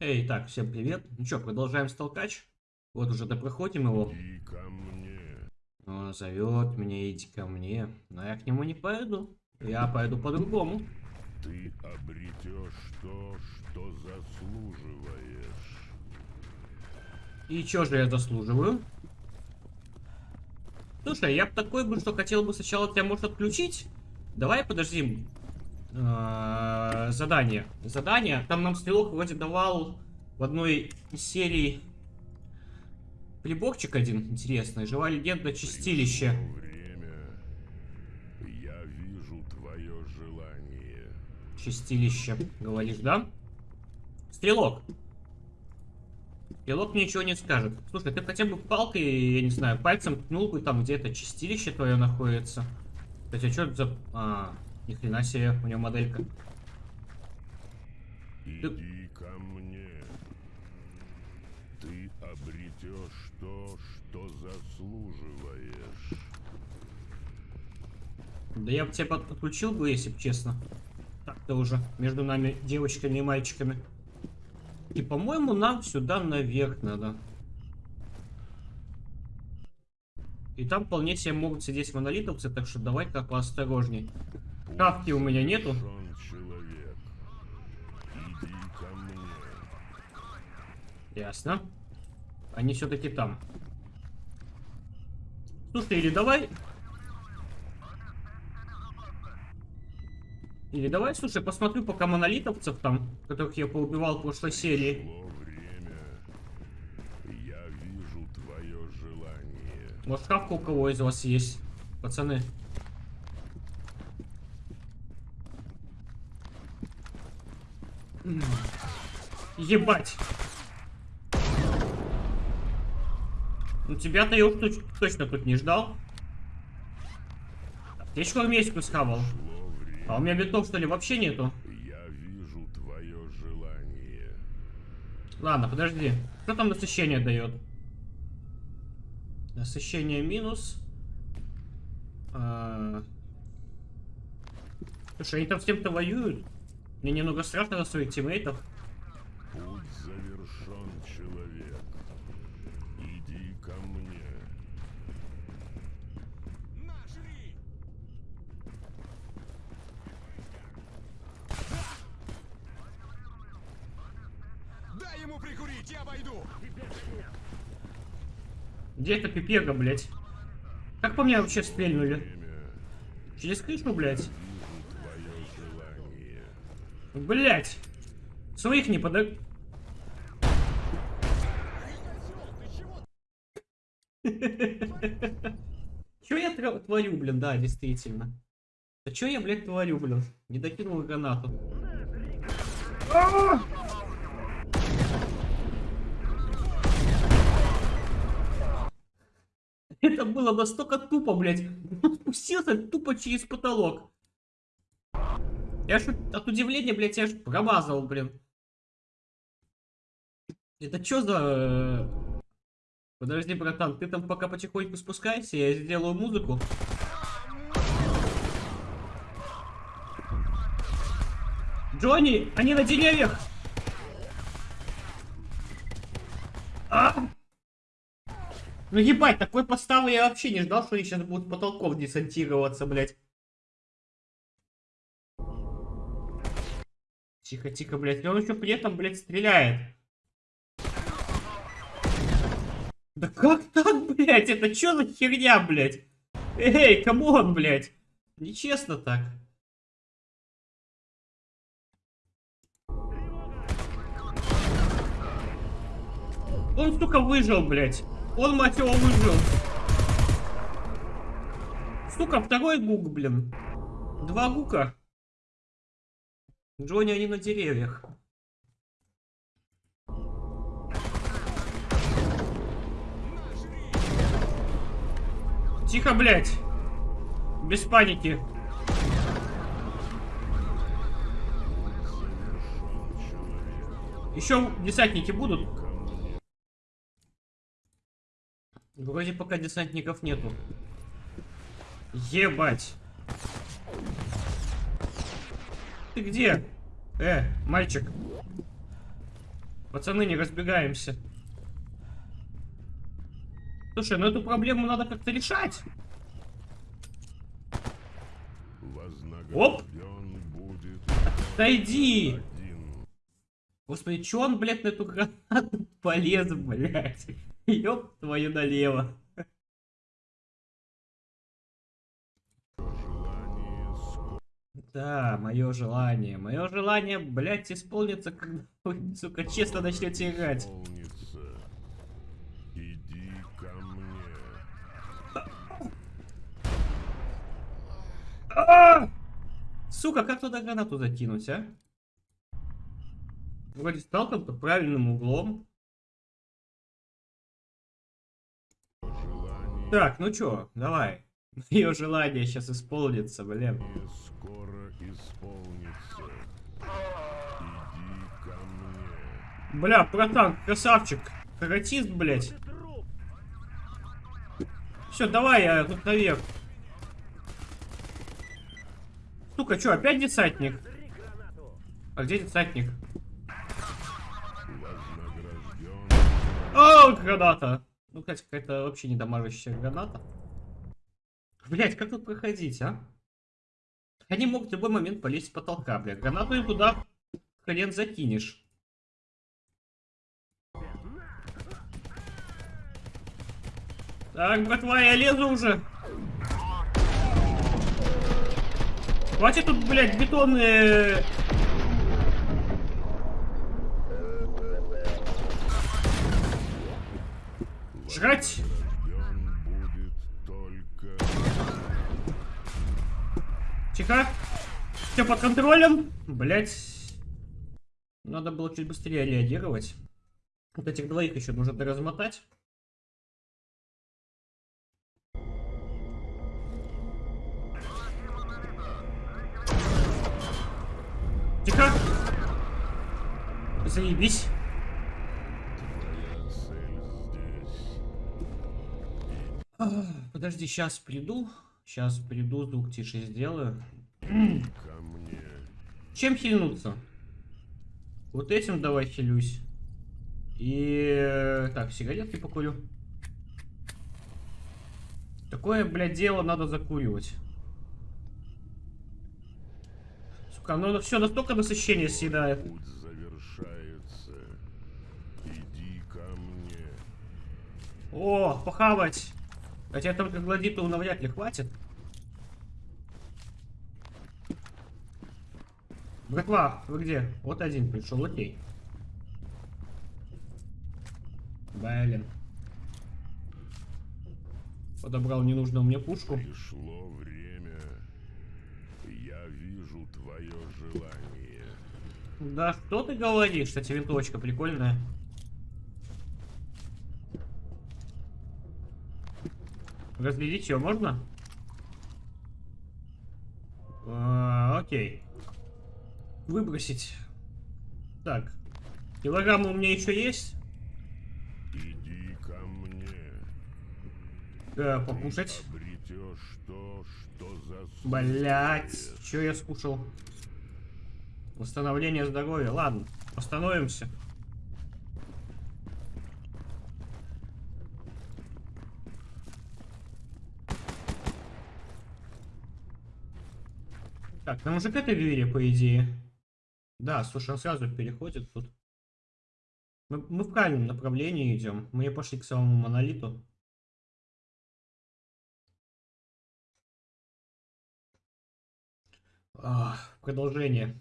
Эй, так, всем привет. Ну что, продолжаем столкач. Вот уже допроходим его. Иди ко мне. Он зовет меня, иди ко мне. Но я к нему не пойду. Я пойду по-другому. Ты обретешь то, что заслуживаешь. И что же я заслуживаю? Слушай, я бы такой бы, что хотел бы сначала тебя, может, отключить. Давай подожди. А, Задание. Задание. Там нам стрелок вроде давал в одной из серий приборчик один интересный. Живая легенда чистилище. Время. Я вижу твое желание. Чистилище, говоришь, да? Стрелок. Стрелок мне ничего не скажет. Слушай, ты хотя бы палкой, я не знаю, пальцем ткнул бы там, где это чистилище твое находится. Кстати, а что это за... А, ни хрена себе, у него моделька. Иди ко мне. Ты обретешь то, что заслуживаешь. Да я бы тебя под- подключил бы, если бы честно. Так-то уже между нами девочками и мальчиками. И, по-моему, нам сюда наверх надо. И там вполне себе могут сидеть монолитовцы, так что давай-ка поосторожней. Шапки у меня нету. Ясно. Они все-таки там. Слушай, или давай... Или давай, слушай, посмотрю пока монолитовцев там, которых я поубивал в прошлой серии. Может, шапка у кого из вас есть, пацаны? Ебать! Ну тебя-то я уж точ- точно тут не ждал. Аптечку армейскую схавал. А у меня бинтов, что ли, вообще нету? Я вижу твое желание. Ладно, подожди. Что там насыщение дает? Насыщение минус. А. Слушай, они там с кем-то воюют. Мне немного страшно за своих тиммейтов. Путь завершен, человек. Иди ко мне. Дай ему прикурить, я войду. Где эта пипега, блядь? Как по мне вообще стрельнули? Через крышу, блядь? Блядь! Своих не пода... Чё я творю, блин, да, действительно. Да чё я, блядь, творю, блин? Не докинул гранату. Это было настолько тупо, блядь. Он спустился тупо через потолок. Я ж от удивления, блядь, я ж промазал, блин. Это чё за... э, Подожди, братан, ты там пока потихоньку спускайся, я сделаю музыку. Джонни, они на деревьях! А! Ну ебать, такой подставы я вообще не ждал, что они сейчас будут потолков десантироваться, блядь. Тихо, тихо, блядь. И он еще при этом, блядь, стреляет. Да как так, блядь? Это что за херня, блядь? Эй, come on, блядь. Нечестно так. Он, сука, выжил, блядь. Он, мать его, выжил. Сука, второй гук, блин. Два гука. Джонни, они на деревьях. Тихо, блядь. Без паники. Еще десантники будут? Вроде пока десантников нету. Ебать. Ты где? Э, мальчик. Пацаны, не разбегаемся. Слушай, ну эту проблему надо как-то решать. Будет Отойди! Господи, чё он, блядь, на эту гранату полез, блядь? Ёб твою налево. Да, мое желание. Мое желание, блядь, исполнится, когда вы, сука, честно начнете играть. Иди ко мне. А! Сука, как туда гранату закинуть, а? Вроде стал там под правильным углом. Так, ну чё, давай. Мое желание сейчас исполнится, блин. скоро исполнится. Иди ко мне. Бля, братан, красавчик. Каратист, блядь. Все, давай, я тут наверх. Сука, чё, опять десантник? А где десантник? О, граната! Ну, кстати, какая-то вообще недамажащая граната. Блять, как тут проходить, а? Они могут в любой момент полезть с потолка, бля. Гранату им туда хрен закинешь. Так, братва, я лезу уже. Хватит тут, блядь, бетонные... Жрать! Тихо. Все под контролем. Блять. Надо было чуть быстрее реагировать. Вот этих двоих еще нужно доразмотать. Тихо. Заебись. Подожди, сейчас приду. Сейчас приду, звук тише сделаю. Ко мне. Чем хильнуться? Вот этим давай хилюсь. И... э, Так, сигаретки покурю. Такое, блядь, дело надо закуривать. Сука, ну все настолько насыщение съедает. Путь завершается. Иди ко мне. О, похавать. Хотя только гладиту навряд ли хватит. Братва, вы где? Вот один пришел, окей. Блин. Подобрал ненужную мне пушку. Пришло время. Я вижу твое желание. Да что ты говоришь? Кстати, винтовочка прикольная. Разглядеть ее можно? А, окей. Выбросить. Так. Килограммы у меня еще есть. Иди ко мне. Э, покушать. То. Блять, что я скушал? Восстановление здоровья. Ладно, остановимся. Так, нам уже к этой двери, по идее. Да, слушай, он сразу переходит тут. Мы, мы в правильном направлении идем. Мы пошли к самому монолиту. А, продолжение.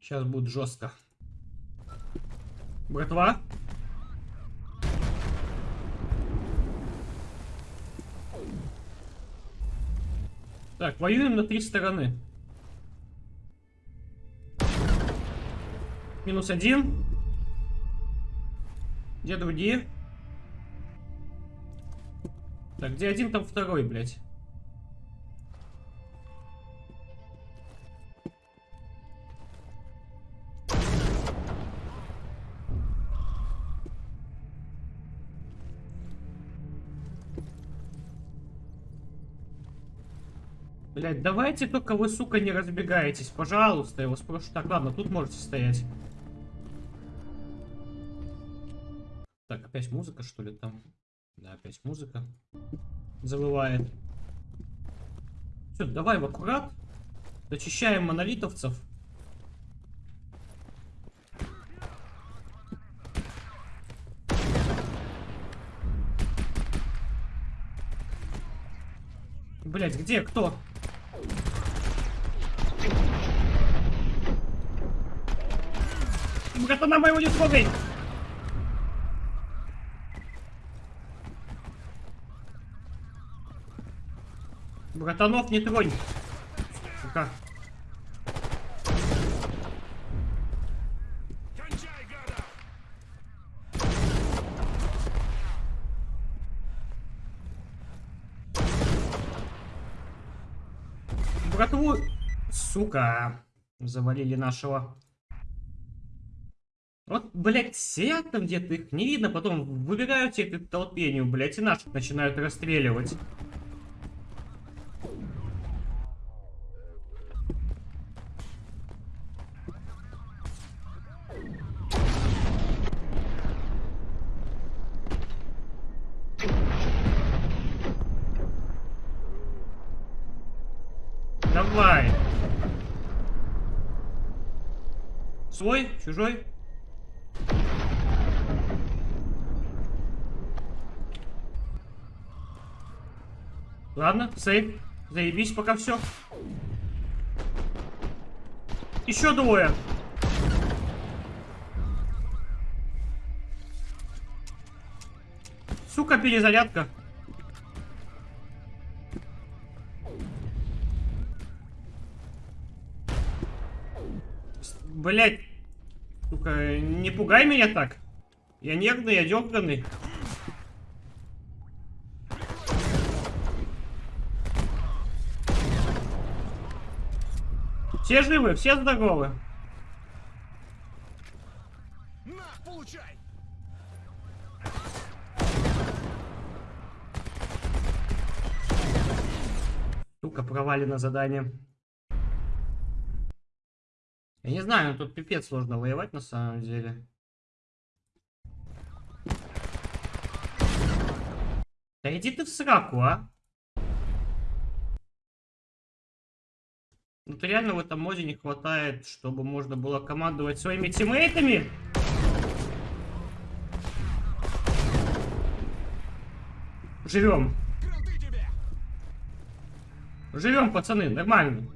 Сейчас будет жестко. Братва? Так, воюем на три стороны. Минус один. Где другие? Так, где один, там второй, блядь. Блять, давайте только вы, сука, не разбегаетесь, пожалуйста, я вас прошу. Так, ладно, тут можете стоять. Так, опять музыка, что ли, там? Да, опять музыка. Завывает. Все, давай в аккурат. Зачищаем монолитовцев. Блять, где кто? Братана моего не трогай! Братанов не тронь. Гада! Братву... Сука. Завалили нашего. Вот, блядь, сидят там где-то, их не видно, потом выбегают те к толпению, блядь, и наших начинают расстреливать. Давай. Свой? Чужой? Ладно, сейф. Заебись пока все. Еще двое. Сука, перезарядка. Блять. Сука, не пугай меня так. Я нервный, я дерганный. Все живы, все здоровы. На, получай! Сука, провалено задание. Я не знаю, тут пипец сложно воевать на самом деле. Да иди ты в сраку, а. Ну, то реально в этом моде не хватает, чтобы можно было командовать своими тиммейтами. Живем. Живем, пацаны, нормально.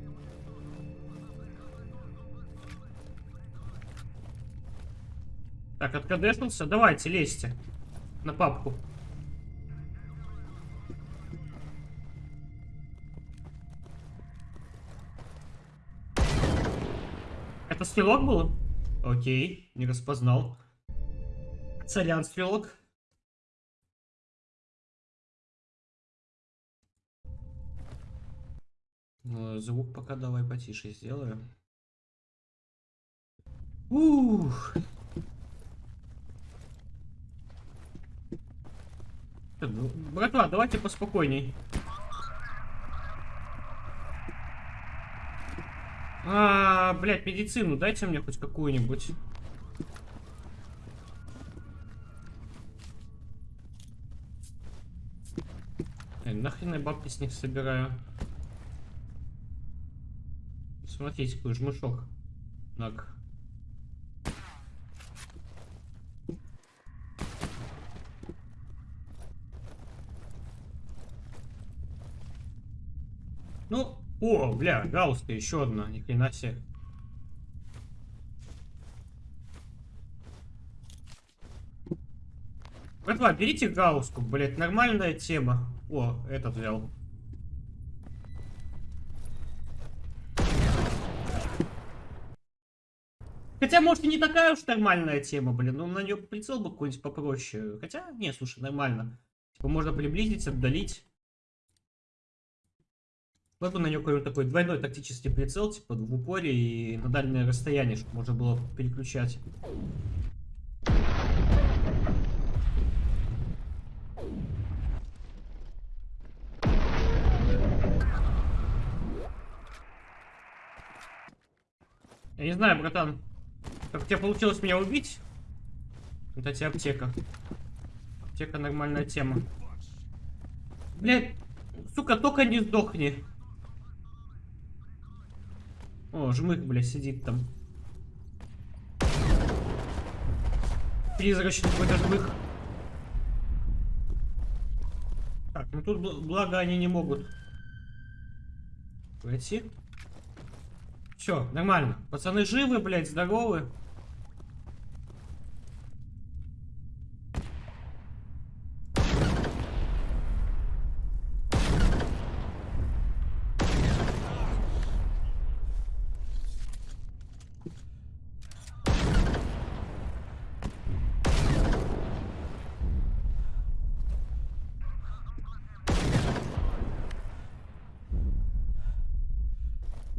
Так, откадешнулся. Давайте, лезьте. На папку. Стрелок был? Окей, не распознал. Царян стрелок. Ну, Звук пока давай потише сделаю. Ух. Братва, давайте поспокойней. А, блядь, медицину дайте мне хоть какую-нибудь. Эй, нахрен я бабки с них собираю? Смотрите, какой жмышок. Наг. Ну, о, бля, гаусска еще одна, ни хрена себе. Братва, берите гауску, блять, нормальная тема. О, этот взял. Хотя, может, и не такая уж нормальная тема, блин. Ну, на нее прицел бы какой-нибудь попроще. Хотя, не, слушай, нормально. Типа, можно приблизить, отдалить. Вот бы на нее какой-нибудь такой двойной тактический прицел, типа, в упоре и на дальнее расстояние, чтобы можно было переключать. Я не знаю, братан, как у тебя получилось меня убить? Это тебе аптека. Аптека нормальная тема. Блядь, сука, только не сдохни. О, жмых, блядь, сидит там. Призрачный какой-то жмых. Так, ну тут бл- благо они не могут пройти. Все, нормально. Пацаны живы, блядь, здоровы.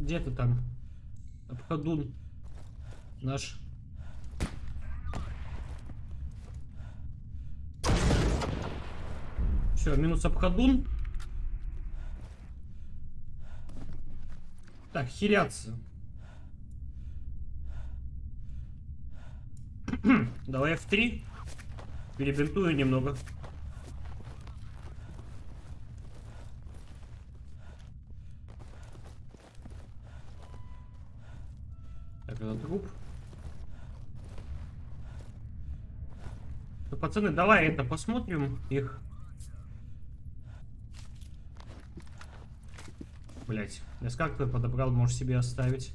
Где ты там? Обходун наш. Все, минус обходун. Так, хиляться. Давай F3. Перебинтую немного. Так, это труп. Ну, пацаны, давай это посмотрим их. Блять, я как ты подобрал, можешь себе оставить.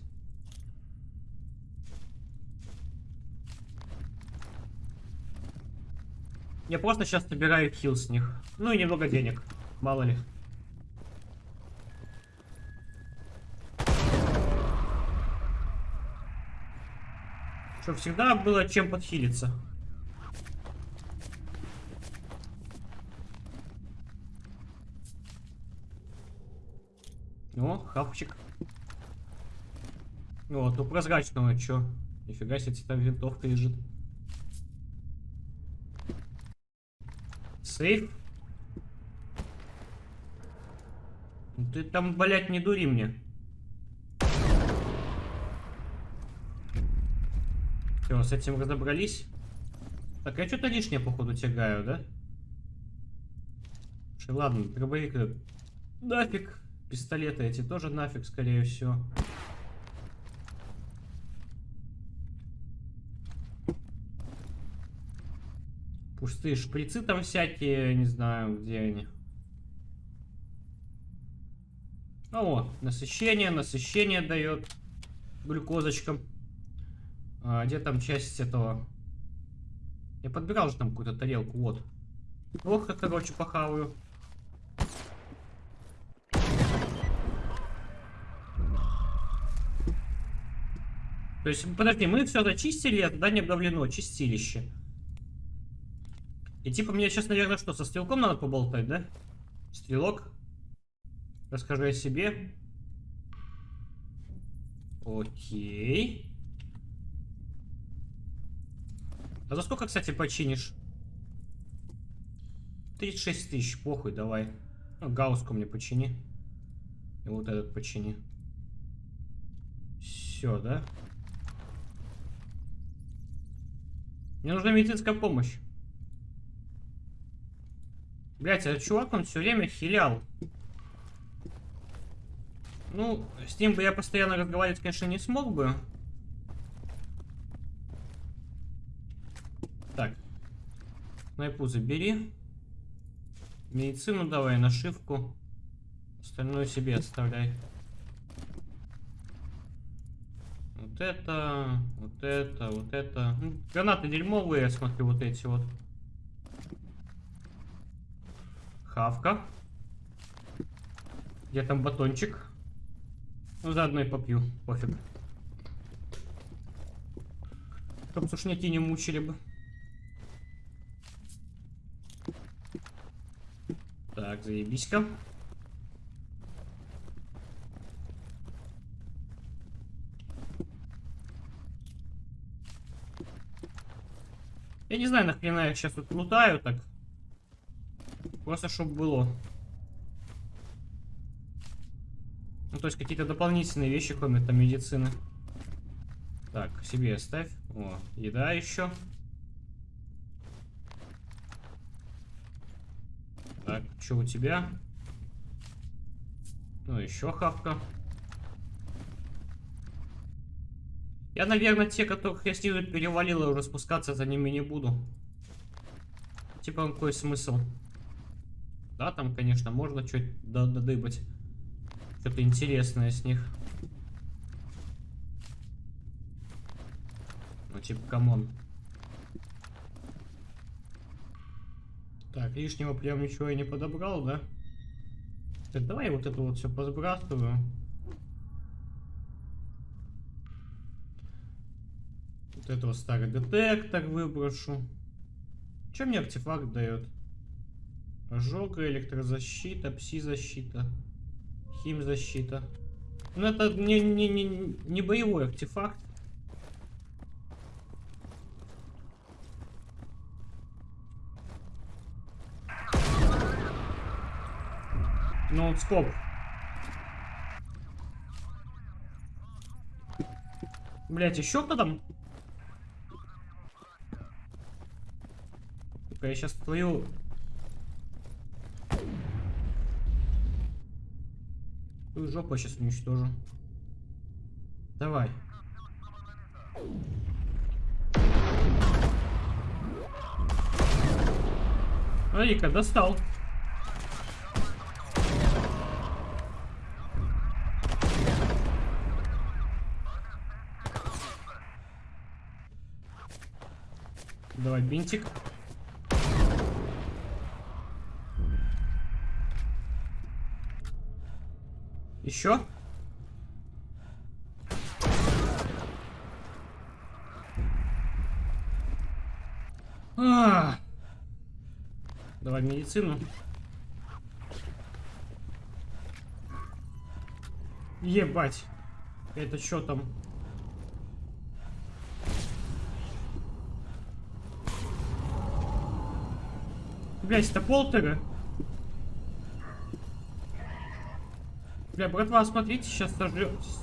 Я просто сейчас собираю хил с них. Ну и немного денег. Мало ли. Чтоб всегда было чем подхилиться. О, хавчик. Вот, у прозрачного чё? Нифига себе, там винтовка лежит. Сейф. Ну Ты там, блядь, не дури мне. Все, с этим разобрались. Так, я что-то лишнее, походу, тягаю, да? Ладно, дробовик нафиг. Пистолеты эти тоже нафиг, скорее всего. Пустые шприцы там всякие, не знаю, где они. О, насыщение, насыщение дает глюкозочкам. А, где там часть этого? Я подбирал же там какую-то тарелку, вот. Ох, как, короче, похаваю. То есть, подожди, мы все зачистили, а туда не обновлено, чистилище. И типа мне сейчас, наверное, что, со стрелком надо поболтать, да? Стрелок. Расскажи о себе. Окей. А за сколько, кстати, починишь? 36 тысяч, похуй, давай. Ну, гауску мне почини. И вот этот почини. Все, да? Мне нужна медицинская помощь. Блять, этот чувак, он все время хилял. Ну, с ним бы я постоянно разговаривать, конечно, не смог бы. Так. Снайпу забери. Медицину давай, нашивку. Остальное себе оставляй. Вот это, вот это, вот это. Ну, гранаты дерьмовые, я смотрю, вот эти вот. Хавка. Где там батончик? Ну, заодно и попью, пофиг. Чтоб сушняки не мучили бы. Так, заебись-ка. Я не знаю, нахрена я сейчас тут лутаю так. Просто чтобы было. Ну, то есть какие-то дополнительные вещи, кроме там медицины. Так, себе оставь. О, еда еще. Так, что у тебя? Ну, еще хавка. Я, наверное, те, которых я снизу перевалил, уже спускаться за ними не буду. Типа, какой смысл? Да, там, конечно, можно что-то надыбать. Что-то интересное с них. Ну, типа, come on. Так, лишнего прям ничего я не подобрал, да? Так, давай вот это вот все посбрасываю. Вот это вот старый детектор выброшу. Что мне артефакт дает? Ожога, электрозащита, пси-защита, хим-защита. Ну это не, не, не, не боевой артефакт. Ноутскоп. Блять, еще кто там? Сука, я сейчас твою... Твою жопу сейчас уничтожу. Давай. Смотри-ка, достал. Давай бинтик. Еще? А -а -а. Давай медицину. Ебать. Это что там? Блять, это полтера? Бля, братва, смотрите, сейчас сожрётесь.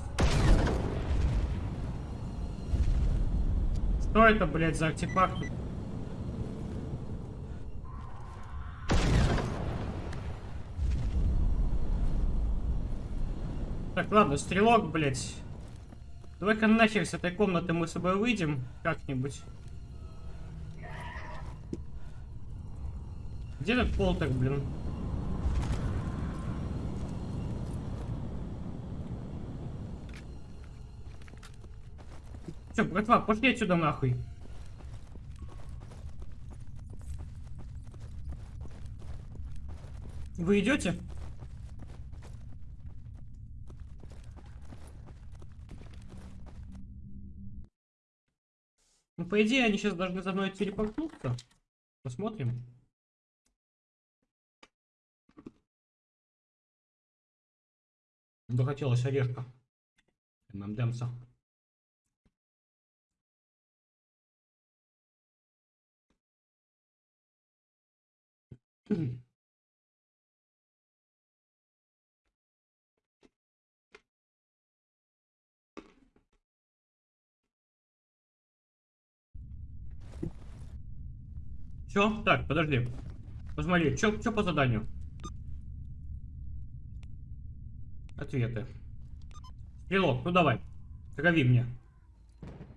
Что это, блядь, за артефакт? Так, ладно, стрелок, блядь. Давай-ка нахер с этой комнаты мы с собой выйдем как-нибудь. Где этот полтер, блин? Все, братва, пошли отсюда нахуй. Вы идете? Ну, по идее, они сейчас должны за мной телепортнуться. Посмотрим. Захотелось орешка. ММДМса. Все, так, подожди. Посмотри, что по заданию? Ответы. Стрелок, ну давай. Трави мне.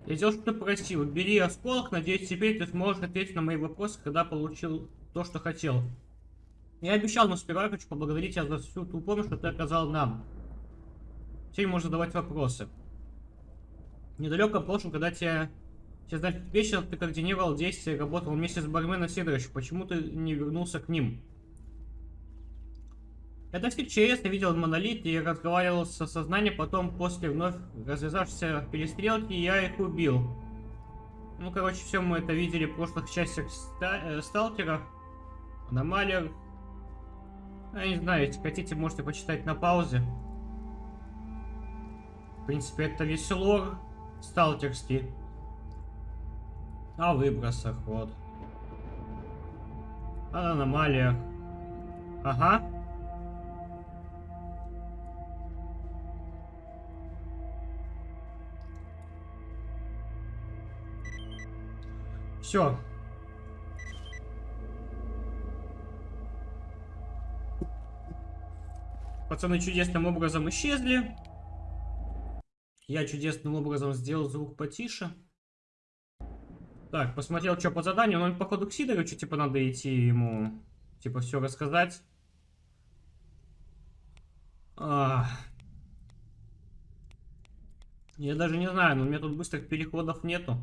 Я сделал что-то просил. Бери осколок, надеюсь, теперь ты сможешь ответить на мои вопросы, когда получил то, что хотел. Я обещал, но сперва хочу поблагодарить тебя за всю ту помощь, что ты оказал нам. Теперь можно задавать вопросы. В прошлом, когда тебя... Тебе знать вечер, ты координировал действия, работал вместе с барменом Сидоровичем. Почему ты не вернулся к ним? Я достиг ЧС, видел монолит и разговаривал со сознанием, потом после вновь развязавшейся перестрелки я их убил. Ну, короче, все мы это видели в прошлых частях ста э, сталкера. Аномалия. Я не знаю, если хотите, можете почитать на паузе. В принципе, это весь лор сталкерский. О выбросах, вот. О аномалиях. Ага. Все. Пацаны чудесным образом исчезли. Я чудесным образом сделал звук потише. Так, посмотрел, что по заданию. Ну, походу, к Сидоровичу, типа, надо идти ему, типа, все рассказать. А. Я даже не знаю, но у меня тут быстрых переходов нету.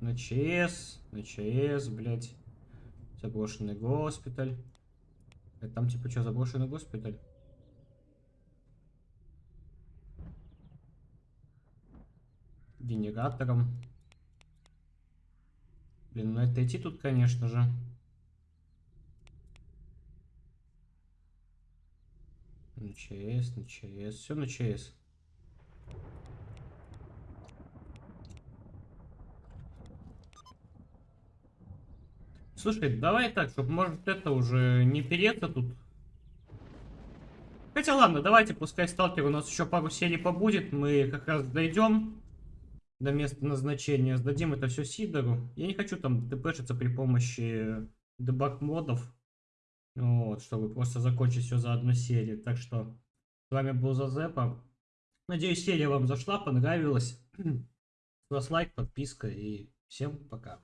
На ЧС, на ЧС, блядь. Заброшенный госпиталь. Это там типа что, заброшенный госпиталь? Генератором. Блин, ну это идти тут, конечно же. На ЧС, на ЧС, все на ЧС. Слушай, давай так, чтобы может это уже не переться тут. Хотя ладно, давайте, пускай сталкер у нас еще пару серий побудет, мы как раз дойдем до места назначения, сдадим это все Сидору. Я не хочу там дпшиться при помощи дебаг модов, вот, чтобы просто закончить все за одну серию. Так что с вами был Зазепа. Надеюсь, серия вам зашла, понравилась. С вас лайк, подписка и всем пока.